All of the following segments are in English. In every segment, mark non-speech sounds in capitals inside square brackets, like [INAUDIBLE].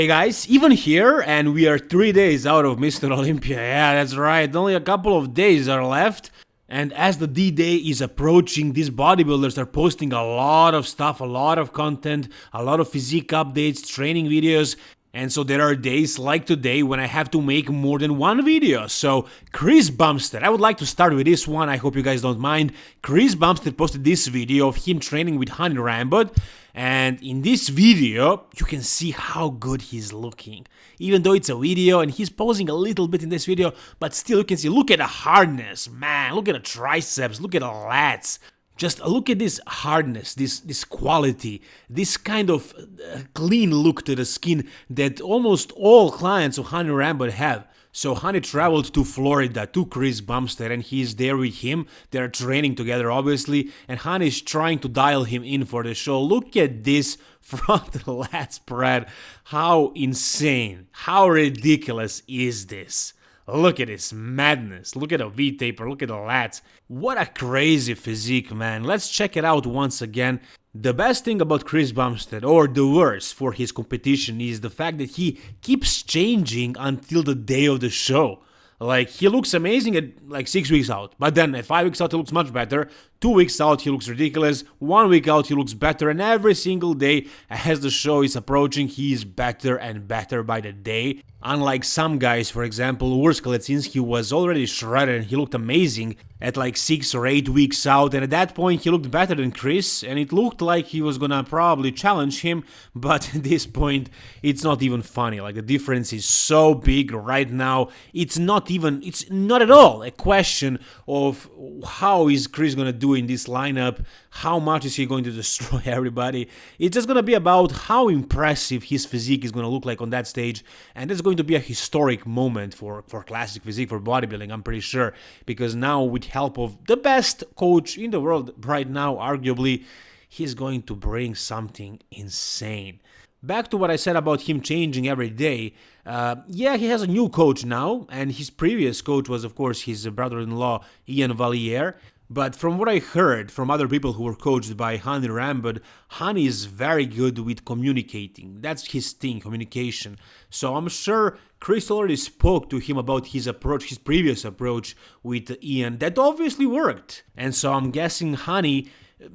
Hey guys, even here, and we are three days out of Mr. Olympia. Yeah, that's right, only a couple of days are left. And as the D-Day is approaching, these bodybuilders are posting a lot of stuff, a lot of content, a lot of physique updates, training videos, and so there are days like today when I have to make more than one video. So Chris Bumstead, I would like to start with this one, I hope you guys don't mind. Chris Bumstead posted this video of him training with Hany Rambod. And in this video, you can see how good he's looking. Even though it's a video and he's posing a little bit in this video, but still you can see, look at the hardness, man, look at the triceps, look at the lats. Just look at this hardness, this this quality, this kind of uh, clean look to the skin that almost all clients of Hany Rambod have. So Hany traveled to Florida to Chris Bumstead and he's there with him. They're training together obviously and Hany is trying to dial him in for the show. Look at this [LAUGHS] front lat spread. How insane, how ridiculous is this? Look at this madness. Look at the V-taper. Look at the lats. What a crazy physique, man. Let's check it out once again. The best thing about Chris Bumstead, or the worst for his competition, is the fact that he keeps changing until the day of the show. Like, he looks amazing at like 6 weeks out, but then at 5 weeks out he looks much better, 2 weeks out he looks ridiculous, 1 week out he looks better, and every single day as the show is approaching he is better and better by the day. Unlike some guys, for example, Urs Kalecinski was already shredded and he looked amazing at like 6 or 8 weeks out and at that point he looked better than Chris and it looked like he was gonna probably challenge him [LAUGHS] but at this point it's not even funny. Like the difference is so big right now. It's not even it's not at all a question of how is Chris gonna do in this lineup how much is he going to [LAUGHS] destroy everybody. It's just gonna be about how impressive his physique is gonna look like on that stage and it's going to be a historic moment for for classic physique for bodybuilding I'm pretty sure because now with help of the best coach in the world right now, arguably, he's going to bring something insane. Back to what I said about him changing every day. Uh, yeah, he has a new coach now, and his previous coach was, of course, his brother in law, Ian Valliere. But from what I heard from other people who were coached by Hany Rambod, Hany is very good with communicating. That's his thing, communication. So I'm sure Chris already spoke to him about his approach, his previous approach with Ian. That obviously worked. And so I'm guessing Hany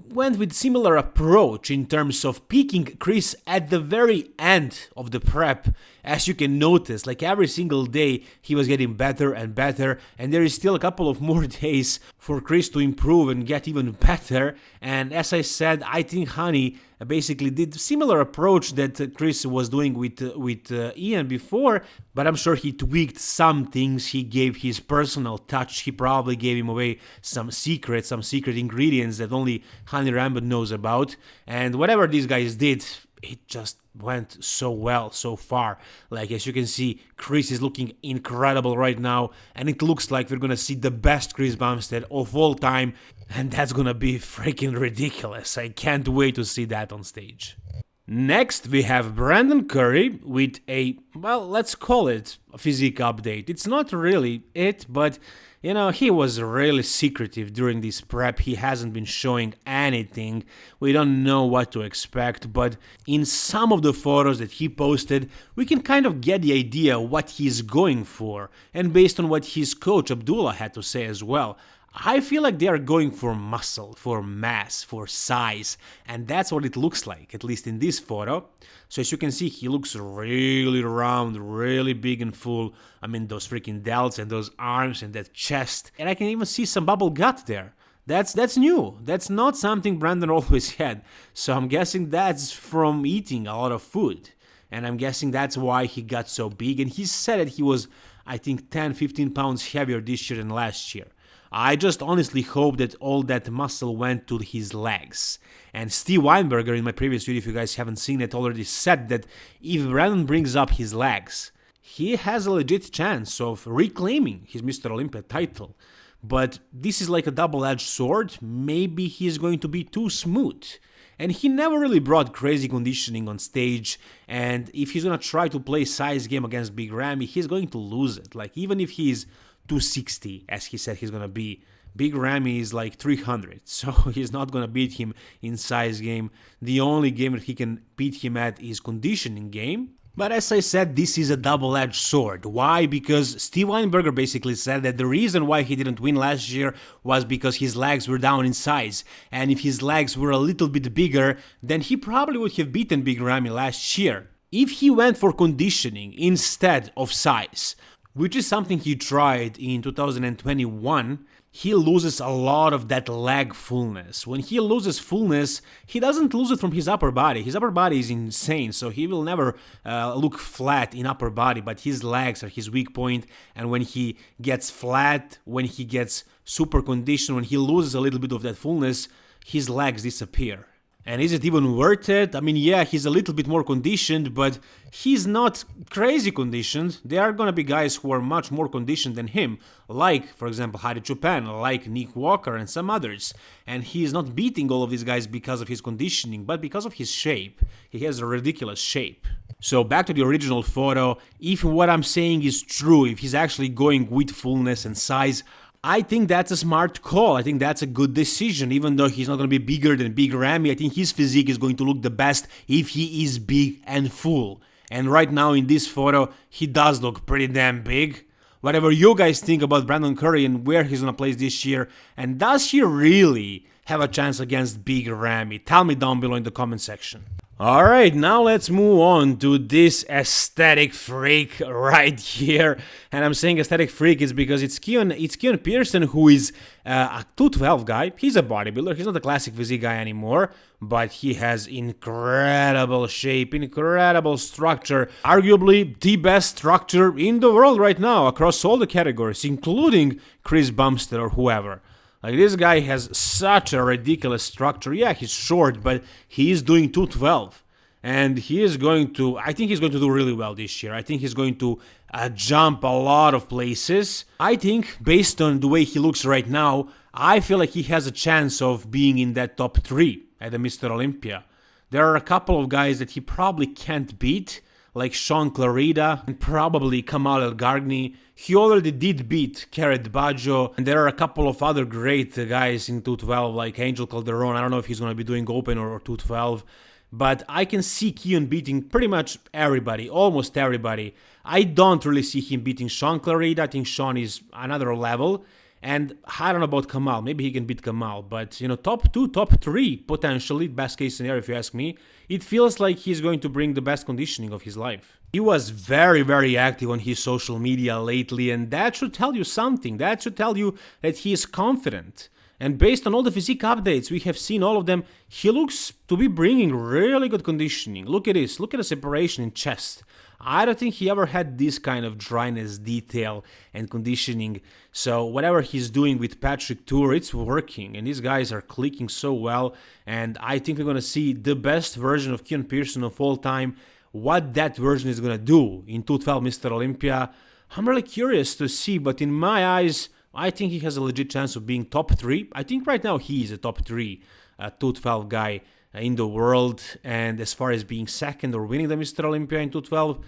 went with similar approach in terms of picking Chris at the very end of the prep. As you can notice, like every single day he was getting better and better and there is still a couple of more [LAUGHS] days for Chris to improve and get even better. And as I said, I think Hany basically did similar approach that Chris was doing with with uh, Ian before, but I'm sure he tweaked some things. He gave his personal touch. He probably gave him away some secrets, some secret ingredients that only Hany Rambod knows about. And whatever these guys did, it just went so well so far. Like as you can see, Chris is looking incredible right now, and it looks like we're gonna see the best Chris Bumstead of all time, and that's gonna be freaking ridiculous. I can't wait to see that on stage. Next, we have Brandon Curry with a, well, let's call it a physique update. It's not really it, but you know, he was really secretive during this prep. He hasn't been showing anything. We don't know what to expect, but in some of the photos that he posted, we can kind of get the idea what he's going for, and based on what his coach Abdullah had to say as well. I feel like they are going for muscle, for mass, for size, and that's what it looks like, at least in this photo. So as you can see, he looks really round, really big and full. I mean, those freaking delts and those arms and that chest. And I can even see some bubble gut there. That's that's new. That's not something Brandon [LAUGHS] always had. So I'm guessing that's from eating a lot of food. And I'm guessing that's why he got so big. And he said that he was, I think, 10, 15 pounds heavier this year than last year. I just honestly hope that all that muscle went to his legs. And Steve Weinberger in my previous video, if you guys haven't seen it, already said that if Brandon brings up his legs, he has a legit chance of reclaiming his Mr. Olympia title. But this is like a double-edged sword, maybe he's going to be too smooth. And he never really brought crazy conditioning on stage, and if he's gonna try to play size game against Big Ramy, he's going to lose it. Like, even if he's 260 as he said he's gonna be. Big Ramy is like 300, [LAUGHS] so he's not gonna beat him in size game. The only game that he can beat him at is conditioning game. But as I said, this is a double-edged sword. Why? Because Steve Weinberger basically said that the reason why he didn't win last year was because his legs were down in size. And if his legs were a little bit bigger, then he probably would have beaten Big Ramy last year. If he went for conditioning instead of size, which is something he tried in 2021, he loses a lot of that leg fullness. When he loses fullness, he doesn't lose it from his upper body. His upper body is insane, so he will never uh, look flat in upper body, but his legs are his weak point, and when he gets flat, when he gets super conditioned, when he loses a little bit of that fullness, his legs disappear. And is it even worth it? I mean, yeah, he's a little bit more conditioned, but he's not crazy conditioned. There are gonna be guys who are much more conditioned than him, like, for example, Hadi Choopan, like Nick Walker and some others. And he is not beating all of these guys because of his conditioning, but because of his shape. He has a ridiculous shape. So back to the original photo, if what I'm saying is true, if he's actually going with fullness and size, I think that's a smart call. I think that's a good decision. Even though he's not going to be bigger than Big Ramy, I think his physique is going to look the best if he is big and full. And right now in this photo, he does look pretty damn big. Whatever you guys think about Brandon Curry and where he's going to place this year, and does he really have a chance against Big Ramy? Tell me down below in the comment section. Alright, now let's move on to this aesthetic freak right [LAUGHS] here. And I'm saying aesthetic freak is because it's Keon, it's Keon Pearson who is uh, a 212 guy. He's a bodybuilder, he's not a classic physique guy anymore, but he has incredible shape, incredible structure. Arguably the best structure in the world right now across all the categories, including Chris Bumstead or whoever. Like this guy has such a ridiculous structure. Yeah, he's short, but he is doing 212. And he is going to, I think he's going to do really well this year. I think he's going to uh, jump a lot of places. I think, based on the way he looks right now, I feel like he has a chance of being in that top three at the Mr. Olympia. There are a couple of guys that he probably can't beat, like Sean Clarida and probably Kamal Elgargny. He already did beat Kerrith Bajjo, and there are a couple of other great guys in 212 like Angel Calderon. I don't know if he's going to be doing open or 212, but I can see Keon beating pretty much everybody, almost everybody. I don't really see him beating Sean Clarida. I think Sean is another level. And I don't know about Kamal. Maybe he can beat Kamal. But, you know, top two, top three, potentially, best case scenario, if you ask me. It feels like he's going to bring the best conditioning of his life. He was very, very active on his social media lately, and that should tell you something. That should tell you that he is confident. And based on all the physique updates, we have seen all of them, he looks to be bringing really good conditioning. Look at this, look at the separation in chest. I don't think he ever had this kind of dryness, detail, and conditioning. So whatever he's doing with Patrick Tuor, it's working, and these guys are clicking so well. And I think we're gonna see the best version of Keon Pearson of all time. What that version is gonna do in 212 Mr. Olympia, I'm really curious to see. But in my eyes, I think he has a legit chance of being top three. I think right now he is a top three uh, 212 guy in the world. And as far as being second or winning the Mr. Olympia in 212,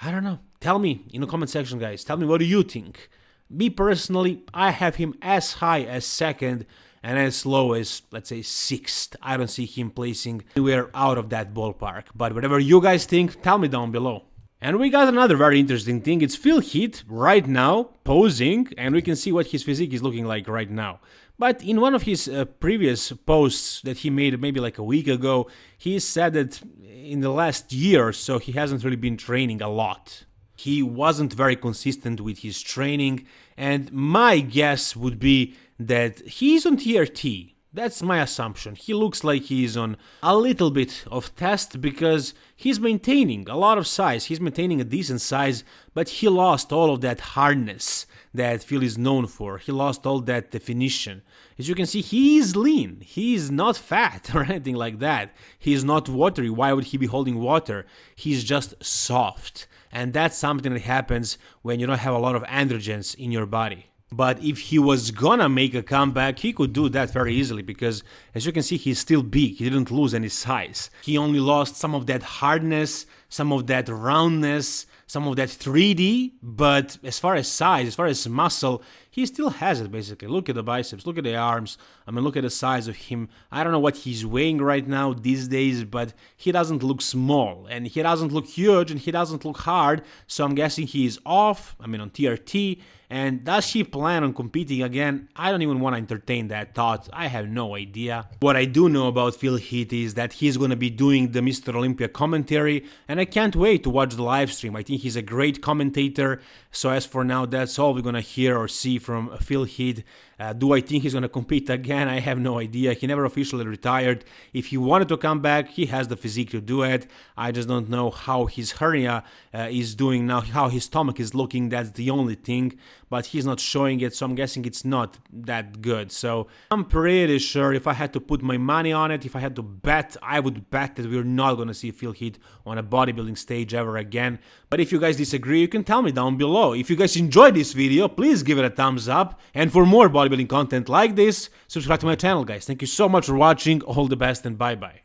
I don't know. Tell me in the comment section, guys. Tell me what do you think. Me personally, I have him as high as second and as low as, let's say, sixth. I don't see him placing anywhere out of that ballpark. But whatever you guys think, tell me down below. And we got another very interesting thing. It's Phil Heath right now posing, and we can see what his physique is looking like right now. But in one of his uh, previous posts that he made maybe like a week ago, he said that in the last year or so he hasn't really been training a lot. He wasn't very consistent with his training, and my guess would be that he's on TRT. That's my assumption. He looks like he's on a little bit of test because he's maintaining a lot of size. He's maintaining a decent size, but he lost all of that hardness that Phil is known for. He lost all that definition. As you can see, he is lean. He is not fat [LAUGHS] or anything like that. He is not watery. Why would he be holding water? He's just soft. And that's something that happens when you don't have a lot of androgens in your body. But if he was gonna make a comeback, he could do that very easily because, as you can see, he's still big. He didn't lose any size. He only lost some of that hardness, some of that roundness, some of that 3D, but as far as size, as far as muscle, he still has it basically. Look at the biceps, look at the arms. I mean, look at the size of him. I don't know what he's weighing right now these days, but he doesn't look small and he doesn't look huge and he doesn't look hard. So I'm guessing he is off. I mean, on TRT. And does he plan on competing again? I don't even want to entertain that thought. I have no idea. What I do know about Phil Heath is that he's going to be doing the Mr. Olympia commentary, and I can't wait to watch the live stream. I think he's a great commentator. So as for now, that's all we're going to hear or see from Phil Heath. Uh, do I think he's going to compete again? I have no idea. He never officially retired. If he wanted to come back, he has the physique to do it. I just don't know how his hernia uh, is doing now, how his stomach is looking. That's the only thing. But he's not showing it, so I'm guessing it's not that good. So I'm pretty sure if I had to put my money on it, if I had to bet, I would bet that we're not going to see Phil Heath on a bodybuilding stage ever again. But if you guys disagree, you can tell me down below. If you guys enjoyed this video, please give it a thumbs up. And for more bodybuilding content like this, subscribe to my channel, guys. Thank you so much for watching. All the best and bye-bye.